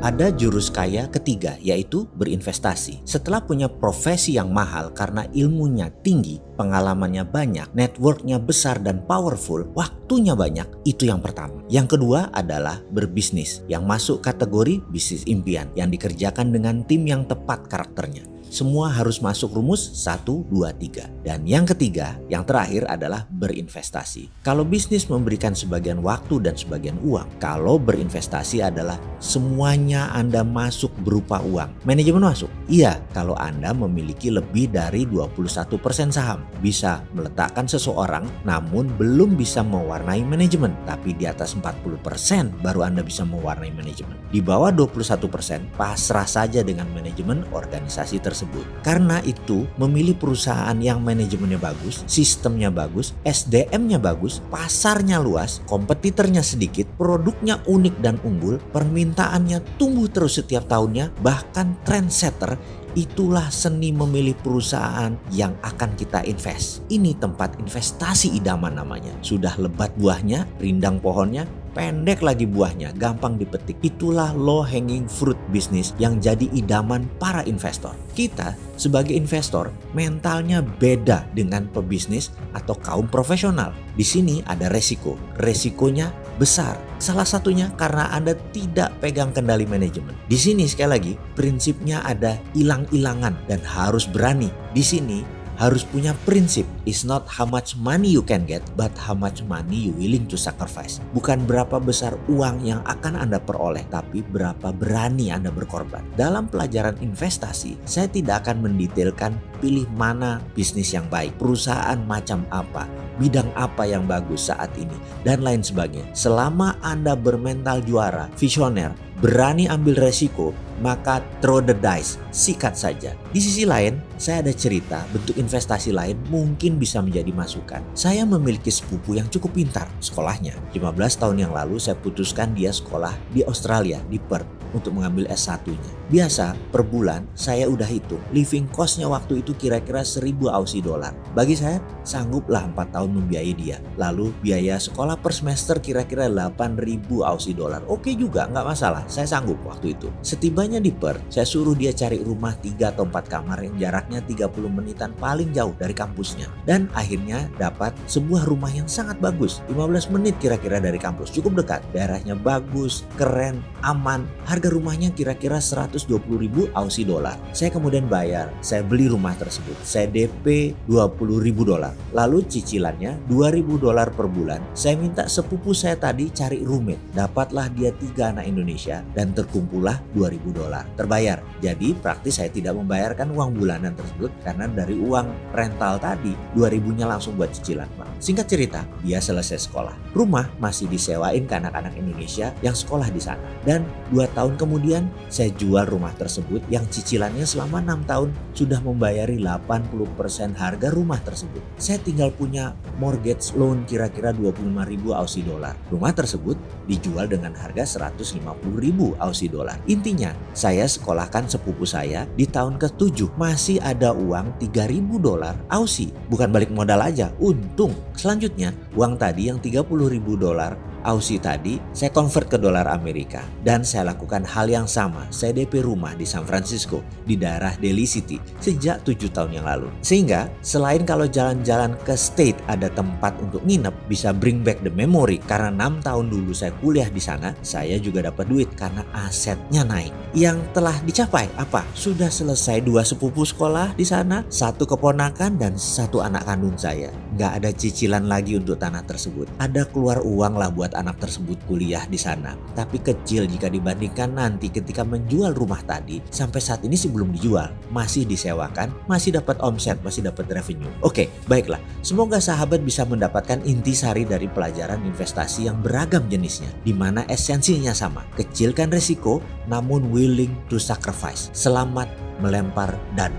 Ada jurus kaya ketiga yaitu berinvestasi. Setelah punya profesi yang mahal karena ilmunya tinggi, pengalamannya banyak, networknya besar dan powerful, waktunya banyak, itu yang pertama. Yang kedua adalah berbisnis yang masuk kategori bisnis impian yang dikerjakan dengan tim yang tepat karakternya. Semua harus masuk rumus 1, 2, 3. Dan yang ketiga, yang terakhir adalah berinvestasi. Kalau bisnis memberikan sebagian waktu dan sebagian uang, kalau berinvestasi adalah semuanya Anda masuk berupa uang. Manajemen masuk? Iya, kalau Anda memiliki lebih dari 21% saham. Bisa meletakkan seseorang namun belum bisa mewarnai manajemen. Tapi di atas 40% baru Anda bisa mewarnai manajemen. Di bawah 21% pasrah saja dengan manajemen organisasi tersebut. Karena itu memilih perusahaan yang manajemennya bagus, sistemnya bagus, SDM-nya bagus, pasarnya luas, kompetitornya sedikit, produknya unik dan unggul, permintaannya tumbuh terus setiap tahunnya, bahkan trendsetter Itulah seni memilih perusahaan yang akan kita invest. Ini tempat investasi idaman namanya. Sudah lebat buahnya, rindang pohonnya, pendek lagi buahnya, gampang dipetik. Itulah low hanging fruit bisnis yang jadi idaman para investor. Kita sebagai investor mentalnya beda dengan pebisnis atau kaum profesional. Di sini ada resiko. Resikonya besar. Salah satunya karena Anda tidak pegang kendali manajemen. Di sini sekali lagi prinsipnya ada hilang-hilangan dan harus berani. Di sini harus punya prinsip. It's not how much money you can get, but how much money you willing to sacrifice. Bukan berapa besar uang yang akan Anda peroleh, tapi berapa berani Anda berkorban. Dalam pelajaran investasi, saya tidak akan mendetailkan pilih mana bisnis yang baik, perusahaan macam apa, bidang apa yang bagus saat ini, dan lain sebagainya. Selama Anda bermental juara, visioner, berani ambil resiko, maka throw the dice, sikat saja. Di sisi lain, saya ada cerita bentuk investasi lain mungkin bisa menjadi masukan. Saya memiliki sepupu yang cukup pintar sekolahnya. 15 tahun yang lalu saya putuskan dia sekolah di Australia, di Perth untuk mengambil S1-nya. Biasa per bulan saya udah hitung living cost-nya waktu itu kira-kira 1000 Aussie dollar. Bagi saya sangguplah 4 tahun membiayai dia. Lalu biaya sekolah per semester kira-kira 8000 Aussie dollar. Oke juga nggak masalah, saya sanggup waktu itu. Setibanya di Perth, saya suruh dia cari rumah 3 atau 4 kamar yang jaraknya 30 menitan paling jauh dari kampusnya. Dan akhirnya dapat sebuah rumah yang sangat bagus. 15 menit kira-kira dari kampus, cukup dekat. Daerahnya bagus, keren, aman, harga Harga rumahnya kira-kira 120 ribu Aussie dolar. Saya kemudian bayar, saya beli rumah tersebut. Saya DP 20 ribu dolar. Lalu cicilannya 2000 dolar per bulan. Saya minta sepupu saya tadi cari roommate. Dapatlah dia tiga anak Indonesia dan terkumpullah 2000 dolar. Terbayar. Jadi praktis saya tidak membayarkan uang bulanan tersebut karena dari uang rental tadi 2000-nya langsung buat cicilan. Singkat cerita, dia selesai sekolah. Rumah masih disewain ke anak-anak Indonesia yang sekolah di sana. Dan dua tahun tahun kemudian saya jual rumah tersebut yang cicilannya selama enam tahun sudah membayari 80% harga rumah tersebut. Saya tinggal punya mortgage loan kira-kira 25 ribu Aussie dollar. Rumah tersebut dijual dengan harga 150 ribu Aussie dollar. Intinya saya sekolahkan sepupu saya di tahun ke-7 masih ada uang 3000 dolar Aussie. Bukan balik modal aja, untung. Selanjutnya uang tadi yang 30 ribu dolar Aussie tadi, saya convert ke dolar Amerika dan saya lakukan hal yang sama. Saya DP rumah di San Francisco di daerah Delhi City sejak tujuh tahun yang lalu. Sehingga selain kalau jalan-jalan ke state ada tempat untuk nginep bisa bring back the memory karena enam tahun dulu saya kuliah di sana, saya juga dapat duit karena asetnya naik. Yang telah dicapai apa? Sudah selesai dua sepupu sekolah di sana, satu keponakan dan satu anak kandung saya. Nggak ada cicilan lagi untuk tanah tersebut. Ada keluar uang lah buat membuat anak tersebut kuliah di sana. Tapi kecil jika dibandingkan nanti ketika menjual rumah tadi sampai saat ini sih belum dijual, masih disewakan, masih dapat omset, masih dapat revenue. Oke, baiklah. Semoga sahabat bisa mendapatkan inti sari dari pelajaran investasi yang beragam jenisnya, di mana esensinya sama. Kecilkan resiko, namun willing to sacrifice. Selamat melempar dan